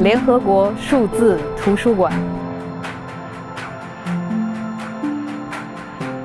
联合国数字图书馆。